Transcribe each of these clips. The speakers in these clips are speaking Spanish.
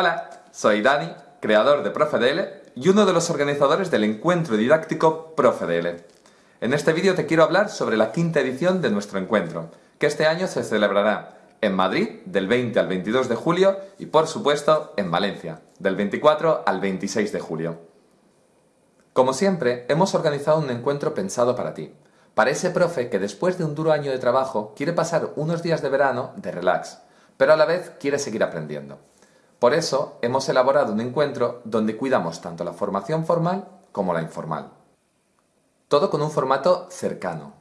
Hola, soy Dani, creador de ProfeDL y uno de los organizadores del encuentro didáctico ProfeDL. En este vídeo te quiero hablar sobre la quinta edición de nuestro encuentro, que este año se celebrará en Madrid del 20 al 22 de julio y por supuesto en Valencia del 24 al 26 de julio. Como siempre, hemos organizado un encuentro pensado para ti, para ese profe que después de un duro año de trabajo quiere pasar unos días de verano de relax, pero a la vez quiere seguir aprendiendo. Por eso hemos elaborado un encuentro donde cuidamos tanto la formación formal como la informal. Todo con un formato cercano,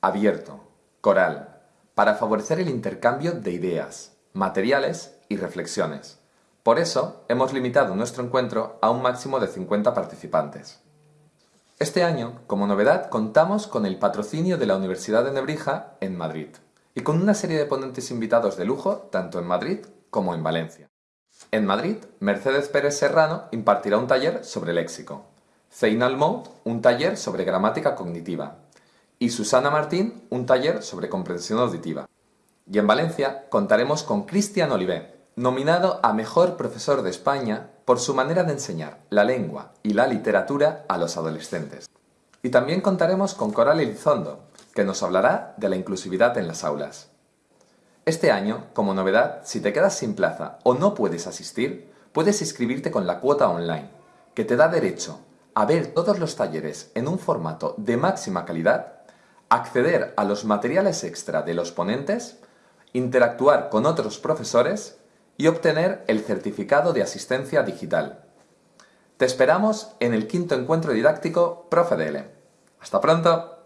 abierto, coral, para favorecer el intercambio de ideas, materiales y reflexiones. Por eso hemos limitado nuestro encuentro a un máximo de 50 participantes. Este año, como novedad, contamos con el patrocinio de la Universidad de Nebrija en Madrid y con una serie de ponentes invitados de lujo tanto en Madrid como en Valencia. En Madrid, Mercedes Pérez Serrano impartirá un taller sobre léxico, Zein Almout un taller sobre gramática cognitiva y Susana Martín un taller sobre comprensión auditiva. Y en Valencia contaremos con Cristian Olivé, nominado a Mejor Profesor de España por su manera de enseñar la lengua y la literatura a los adolescentes. Y también contaremos con Coral Elizondo, que nos hablará de la inclusividad en las aulas. Este año, como novedad, si te quedas sin plaza o no puedes asistir, puedes inscribirte con la cuota online, que te da derecho a ver todos los talleres en un formato de máxima calidad, acceder a los materiales extra de los ponentes, interactuar con otros profesores y obtener el certificado de asistencia digital. Te esperamos en el quinto encuentro didáctico ProfeDL. ¡Hasta pronto!